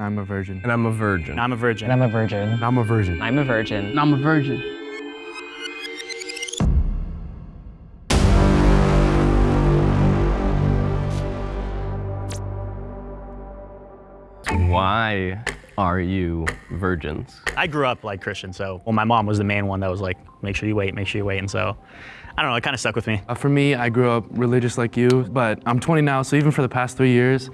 I'm a virgin. And I'm a virgin. I'm a virgin. And I'm a virgin. And I'm a virgin. I'm a virgin. And I'm a virgin. Why are you virgins? I grew up like Christian, so well, my mom was the main one that was like, make sure you wait, make sure you wait, and so I don't know, it kind of stuck with me. Uh, for me, I grew up religious like you, but I'm 20 now, so even for the past three years,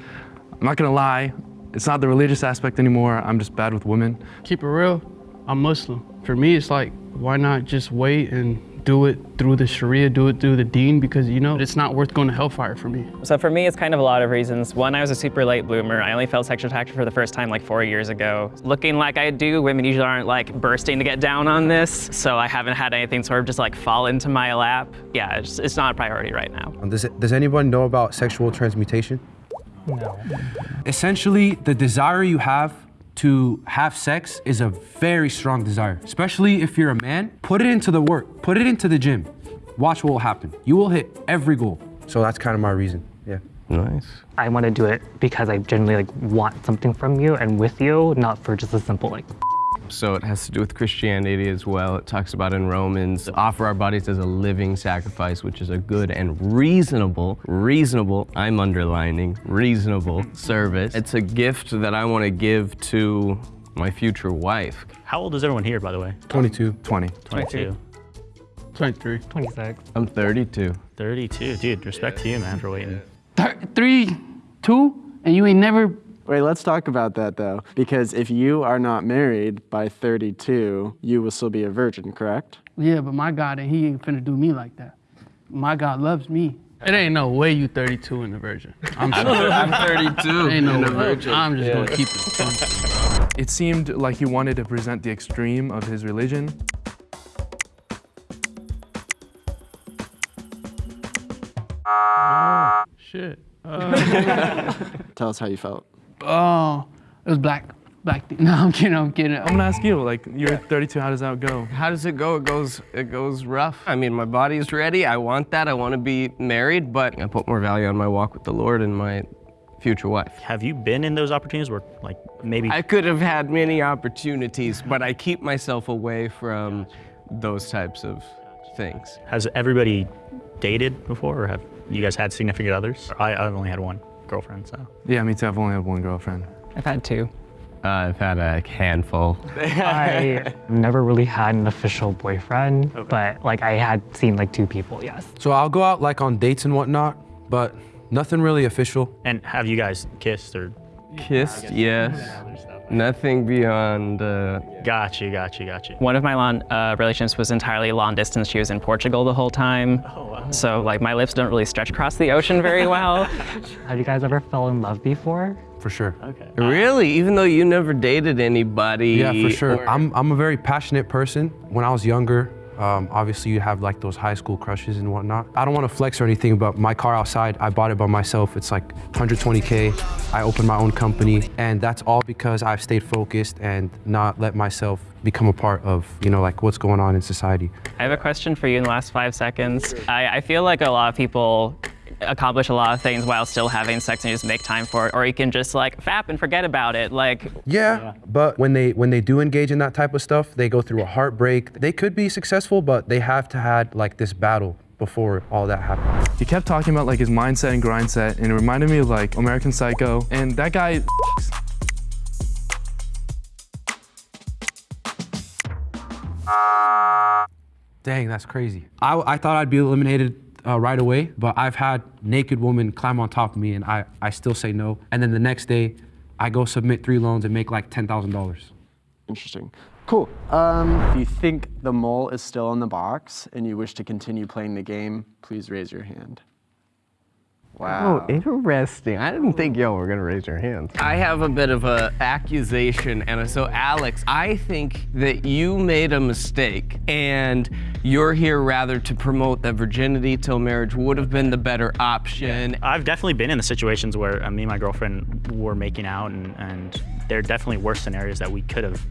I'm not gonna lie, it's not the religious aspect anymore. I'm just bad with women. Keep it real. I'm Muslim. For me, it's like, why not just wait and do it through the Sharia, do it through the Deen, because you know, it's not worth going to hellfire for me. So for me, it's kind of a lot of reasons. One, I was a super late bloomer. I only felt sexual attraction for the first time like four years ago. Looking like I do, women usually aren't like bursting to get down on this. So I haven't had anything sort of just like fall into my lap. Yeah, it's, it's not a priority right now. Does, does anyone know about sexual transmutation? No. Essentially, the desire you have to have sex is a very strong desire, especially if you're a man. Put it into the work, put it into the gym. Watch what will happen. You will hit every goal. So that's kind of my reason, yeah. Nice. I want to do it because I genuinely like want something from you and with you, not for just a simple like So it has to do with Christianity as well. It talks about in Romans, offer our bodies as a living sacrifice, which is a good and reasonable, reasonable, I'm underlining, reasonable service. It's a gift that I want to give to my future wife. How old is everyone here, by the way? 22. 20. 22. 23. 26. I'm 32. 32. Dude, respect to you, man, for waiting. Th three, two, and you ain't never Wait, let's talk about that though. Because if you are not married by 32, you will still be a virgin, correct? Yeah, but my God, and he ain't finna do me like that. My God loves me. It ain't no way you 32 and a virgin. I'm sorry. I'm 32 ain't no and a virgin. I'm just gonna keep it fun. It seemed like he wanted to present the extreme of his religion. Shit. Uh, Tell us how you felt. Oh, it was black. Black thing. No, I'm kidding, I'm kidding. I'm gonna ask you, like, you're 32, how does that go? How does it go? It goes it goes rough. I mean, my body's ready. I want that. I want to be married, but I put more value on my walk with the Lord and my future wife. Have you been in those opportunities where, like, maybe I could have had many opportunities, but I keep myself away from those types of things. has everybody dated before, or have you guys had significant others? I, I've only had one girlfriend, so. Yeah, me too. I've only had one girlfriend. I've had two. Uh, I've had a handful. I never really had an official boyfriend, but like I had seen like two people, yes. So I'll go out like on dates and whatnot, but nothing really official. And have you guys kissed or? Kissed, yes. Nothing beyond. Uh, Got you, got you, got you. One of my long uh, relationships was entirely long distance. She was in Portugal the whole time. Oh, wow. So like my lips don't really stretch across the ocean very well. Have you guys ever fell in love before? For sure. Okay. really? Even though you never dated anybody? Yeah, for sure. or- I'm, I'm a very passionate person. When I was younger, um, obviously you have like those high school crushes and whatnot. I don't want to flex or anything, but my car outside, I bought it by myself. It's like 120K. I opened my own company and that's all because I've stayed focused and not let myself become a part of, you know, like what's going on in society. I have a question for you in the last five seconds. I, I feel like a lot of people accomplish a lot of things while still having sex and you just make time for it, or you can just like fap and forget about it. Like, Yeah, but when they when they do engage in that type of stuff, they go through a heartbreak. They could be successful, but they have to had like this battle before all that happened. He kept talking about like his mindset and grind set, and it reminded me of like American Psycho. And that guy, Dang, that's crazy. I, I thought I'd be eliminated uh, right away, but I've had naked women climb on top of me and I, I still say no. And then the next day, I go submit three loans and make like $10,000. Interesting. Cool. Um, if you think the mole is still in the box and you wish to continue playing the game, please raise your hand. Wow. Oh, interesting. I didn't think y'all were gonna raise your hands. I have a bit of a accusation, and so Alex, I think that you made a mistake, and you're here rather to promote that virginity till marriage would have been the better option. I've definitely been in the situations where uh, me and my girlfriend were making out, and, and there are definitely worse scenarios that we could have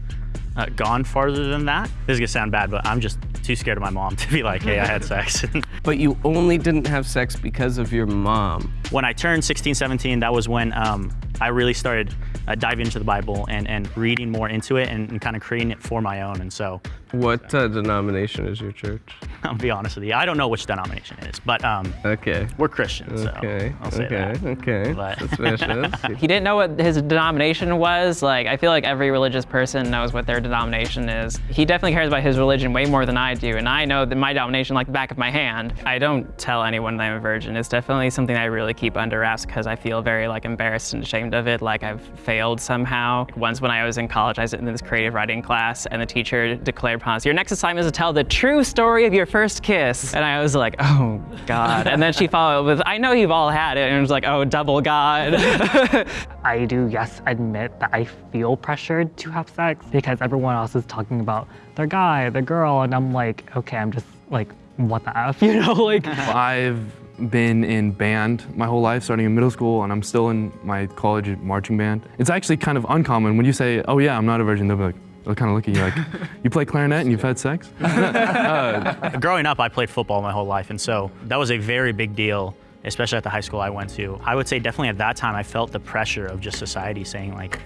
uh, gone farther than that. This is gonna sound bad, but I'm just too scared of my mom to be like, hey, I had sex. But you only didn't have sex because of your mom. when I turned 16, 17, that was when um, I really started uh, diving into the Bible and, and reading more into it and, and kind of creating it for my own. And so What uh, denomination is your church? I'll be honest with you, I don't know which denomination it is, but um, Okay. we're Christians, so Okay. I'll say okay. that. Okay. But- Suspicious. He didn't know what his denomination was. Like, I feel like every religious person knows what their denomination is. He definitely cares about his religion way more than I do, and I know that my denomination like the back of my hand. I don't tell anyone that I'm a virgin. It's definitely something I really keep under wraps because I feel very like embarrassed and ashamed of it, like I've failed somehow. Once when I was in college, I was in this creative writing class, and the teacher declared upon us, your next assignment is to tell the true story of your first kiss. And I was like, oh God. And then she followed with, I know you've all had it, and it was like, oh, double God. I do, yes, admit that I feel pressured to have sex because everyone else is talking about their guy, their girl, and I'm like, okay, I'm just like, what the F, you know? Like, I've been in band my whole life, starting in middle school, and I'm still in my college marching band. It's actually kind of uncommon when you say, oh yeah, I'm not a virgin, they'll be like, they'll kind of look at you like, you play clarinet and you've had sex? Uh, growing up, I played football my whole life, and so that was a very big deal, especially at the high school I went to. I would say definitely at that time, I felt the pressure of just society saying like,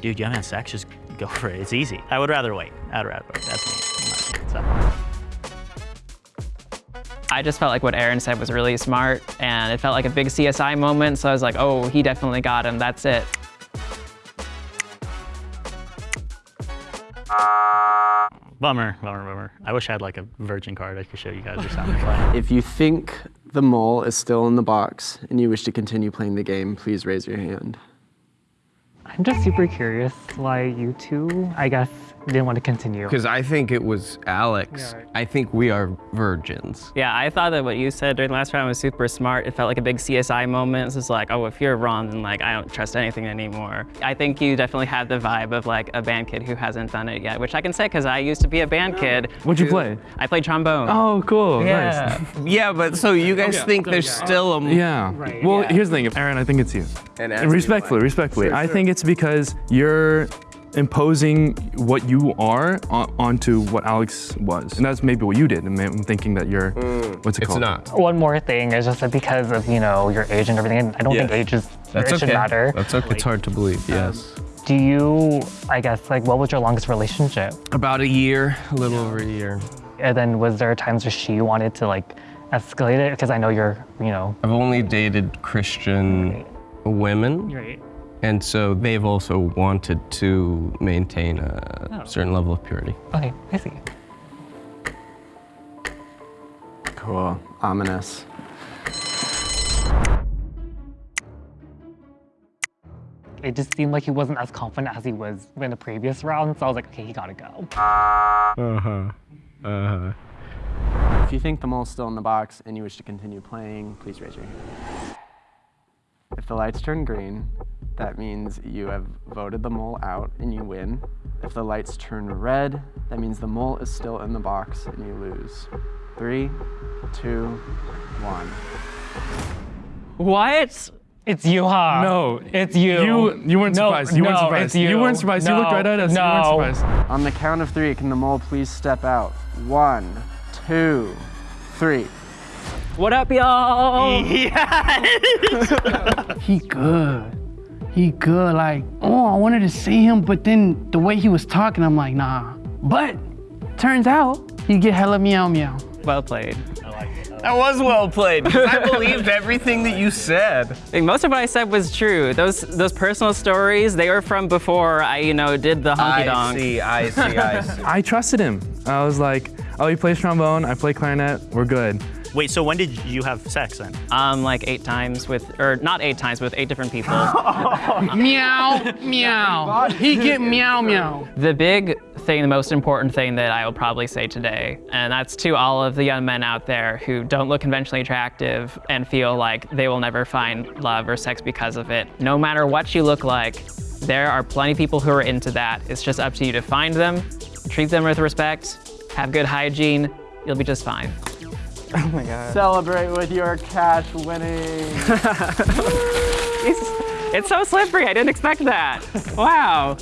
dude, you haven't had sex, just go for it. It's easy. I would rather wait. I'd rather wait. That's me. So. I just felt like what Aaron said was really smart and it felt like a big CSI moment. So I was like, oh, he definitely got him. That's it. Bummer, bummer, bummer. I wish I had like a virgin card I could show you guys or something. If you think the mole is still in the box and you wish to continue playing the game, please raise your hand. I'm just super curious why you two, I guess, didn't want to continue. Because I think it was Alex. Yeah, right. I think we are virgins. Yeah, I thought that what you said during the last round was super smart. It felt like a big CSI moment. It's just like, oh, if you're wrong, then like I don't trust anything anymore. I think you definitely had the vibe of like a band kid who hasn't done it yet, which I can say because I used to be a band kid. What'd you who- play? I played trombone. Oh, cool, yeah. nice. Yeah, but so you guys think there's still a Yeah. Right. Well, Yeah. here's the thing, Aaron, I think it's you. And And respectfully, respectfully, I think it's because you're imposing what you are on, onto what Alex was. And that's maybe what you did. And I'm thinking that you're, mm. what's it It's called? not. One more thing is just that because of, you know, your age and everything, And I don't Yeah. think age is, That's it should okay. matter. That's okay. It's hard to believe. Um, yes. Do you, I guess, like, what was your longest relationship? About a year, a little over a year. And then was there times where she wanted to, like, escalate it? Because I know you're, you know, I've only dated Christian women, right. And so they've also wanted to maintain a certain level of purity. Okay, I see. Cool. Ominous. It just seemed like he wasn't as confident as he was in the previous round, so I was like, okay, he gotta go. Uh-huh. Uh-huh. If you think the mole's still in the box and you wish to continue playing, please raise your hand. If the lights turn green, that means you have voted the mole out and you win. If the lights turn red, that means the mole is still in the box and you lose. Three, two, one. What? It's you, huh? No. It's you. You, you weren't No, surprised. You weren't no, surprised. it's you. you weren't surprised. You looked right at us. You weren't surprised. On the count of three, can the mole please step out? One, two, three. What up, y'all? He good. He good. Like, oh, I wanted to see him, but then the way he was talking, I'm like, nah. But turns out he get hella meow meow. Well played. I like it. That was well played. 'cause I believed everything that you said. I think most of what I said was true. Those those personal stories, they were from before I, you know, did the honky I see, I see, I see. I trusted him. I was like, oh, he plays trombone. I play clarinet. We're good. Wait, so when did you have sex then? Um, like eight times with, or not eight times, with eight different people. meow meow. He get meow meow. the big thing, the most important thing that I will probably say today, and that's to all of the young men out there who don't look conventionally attractive and feel like they will never find love or sex because of it. No matter what you look like, there are plenty of people who are into that. It's just up to you to find them, treat them with respect, have good hygiene, you'll be just fine. Oh Celebrate with your cash winning. It's, it's so slippery, I didn't expect that. Wow.